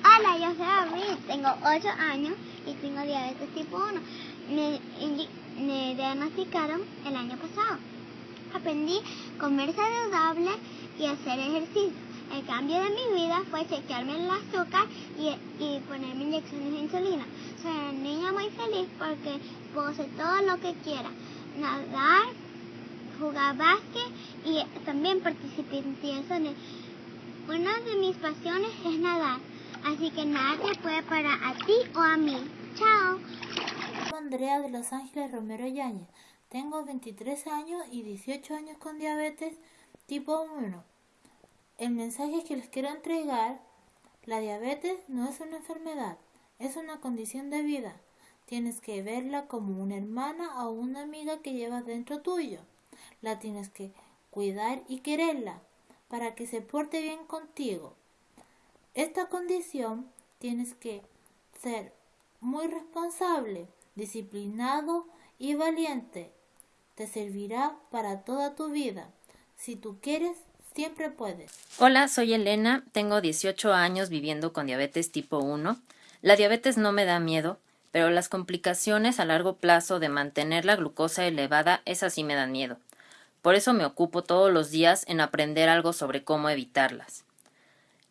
Hola, yo soy Abril, tengo 8 años y tengo diabetes tipo 1. Me, diagnosticaron el año pasado. Aprendí a comer saludable y hacer ejercicio. El cambio de mi vida fue chequearme el azúcar y, y ponerme inyecciones de insulina. Soy una niña muy feliz porque puedo todo lo que quiera. Nadar, jugar básquet y también participar en tienes. Una de mis pasiones es nadar, así que nada te puede parar a ti o a mí. Chao. Andrea de Los Ángeles Romero Yáñez. Tengo 23 años y 18 años con diabetes tipo 1. El mensaje que les quiero entregar, la diabetes no es una enfermedad, es una condición de vida. Tienes que verla como una hermana o una amiga que llevas dentro tuyo. La tienes que cuidar y quererla para que se porte bien contigo. Esta condición tienes que ser muy responsable, disciplinado y valiente. Te servirá para toda tu vida. Si tú quieres, siempre puedes. Hola, soy Elena, tengo 18 años viviendo con diabetes tipo 1. La diabetes no me da miedo, pero las complicaciones a largo plazo de mantener la glucosa elevada, esas sí me dan miedo. Por eso me ocupo todos los días en aprender algo sobre cómo evitarlas.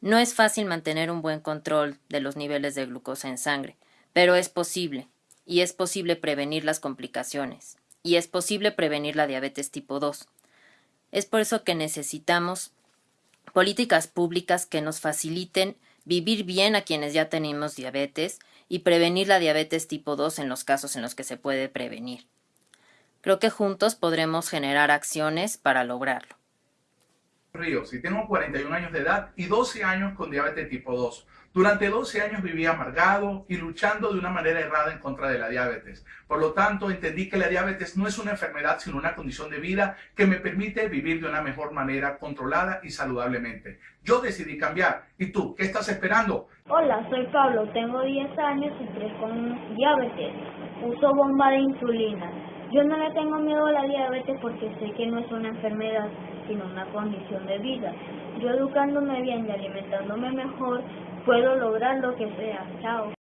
No es fácil mantener un buen control de los niveles de glucosa en sangre, pero es posible, y es posible prevenir las complicaciones, y es posible prevenir la diabetes tipo 2. Es por eso que necesitamos políticas públicas que nos faciliten vivir bien a quienes ya tenemos diabetes y prevenir la diabetes tipo 2 en los casos en los que se puede prevenir. Creo que juntos podremos generar acciones para lograrlo. Ríos y tengo 41 años de edad y 12 años con diabetes tipo 2. Durante 12 años viví amargado y luchando de una manera errada en contra de la diabetes. Por lo tanto, entendí que la diabetes no es una enfermedad, sino una condición de vida que me permite vivir de una mejor manera, controlada y saludablemente. Yo decidí cambiar. ¿Y tú? ¿Qué estás esperando? Hola, soy Pablo, tengo 10 años y 3 con diabetes. Uso bomba de insulina. Yo no le tengo miedo a la diabetes porque sé que no es una enfermedad, sino una condición de vida. Yo educándome bien y alimentándome mejor, puedo lograr lo que sea. Chao.